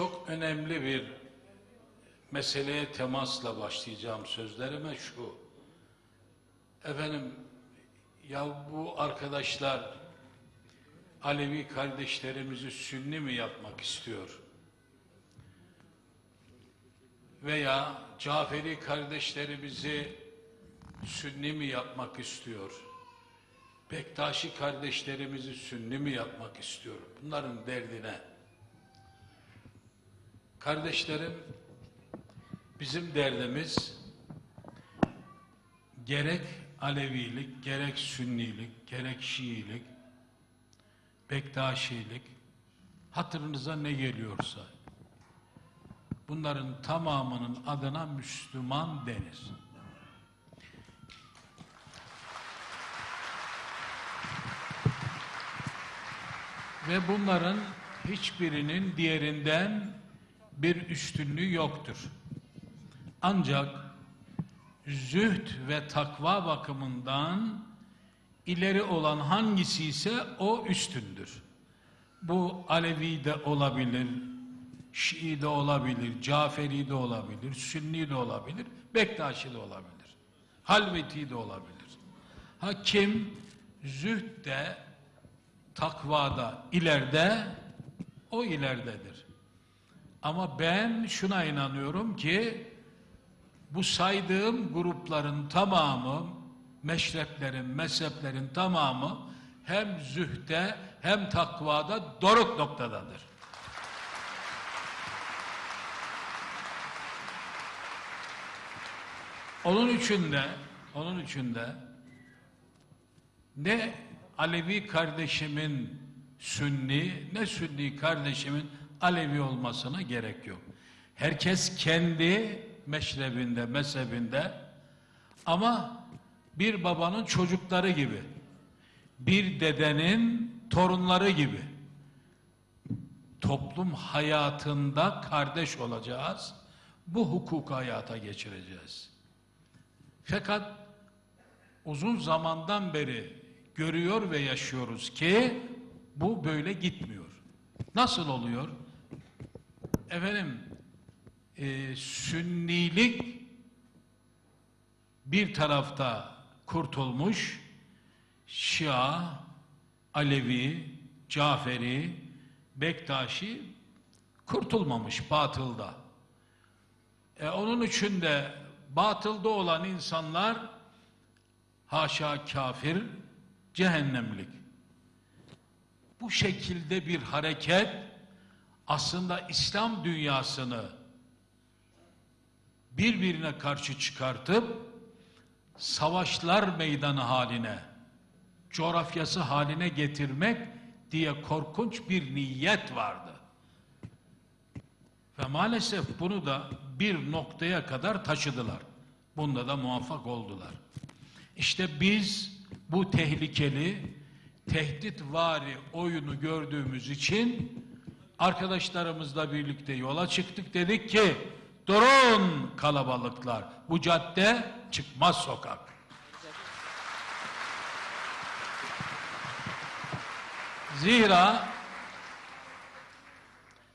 Çok önemli bir meseleye temasla başlayacağım sözlerime şu. Efendim ya bu arkadaşlar Alevi kardeşlerimizi Sünni mi yapmak istiyor? Veya Caferi kardeşlerimizi Sünni mi yapmak istiyor? Bektaşi kardeşlerimizi Sünni mi yapmak istiyor? Bunların derdine. Kardeşlerim, bizim derdimiz gerek Alevilik, gerek Sünnilik, gerek Şiilik, Bektaşilik, hatırınıza ne geliyorsa, bunların tamamının adına Müslüman denir. Ve bunların hiçbirinin diğerinden bir üstünlüğü yoktur. Ancak zühd ve takva bakımından ileri olan hangisi ise o üstündür. Bu Alevi de olabilir, Şii de olabilir, Caferi de olabilir, Sünni de olabilir, Bektaşi de olabilir, Halveti de olabilir. Ha kim zühdde, takvada, ileride, o ileridedir. Ama ben şuna inanıyorum ki bu saydığım grupların tamamı, meşreplerin, mezheplerin tamamı hem zühde hem takvada doruk noktadadır. Onun için de, onun için de ne Alevi kardeşimin Sünni, ne Sünni kardeşimin Alevi olmasına gerek yok. Herkes kendi meşrebinde, mezhebinde ama bir babanın çocukları gibi, bir dedenin torunları gibi toplum hayatında kardeş olacağız. Bu hukuku hayata geçireceğiz. Fakat uzun zamandan beri görüyor ve yaşıyoruz ki bu böyle gitmiyor. Nasıl oluyor? Efendim e, sünnilik bir tarafta kurtulmuş Şia, Alevi, Caferi, Bektaşi kurtulmamış batılda. E, onun için de batılda olan insanlar haşa kafir, cehennemlik. Bu şekilde bir hareket aslında İslam dünyasını birbirine karşı çıkartıp savaşlar meydanı haline, coğrafyası haline getirmek diye korkunç bir niyet vardı. Ve maalesef bunu da bir noktaya kadar taşıdılar. Bunda da muvaffak oldular. İşte biz bu tehlikeli, tehditvari oyunu gördüğümüz için arkadaşlarımızla birlikte yola çıktık. Dedik ki durun kalabalıklar. Bu cadde çıkmaz sokak. Zira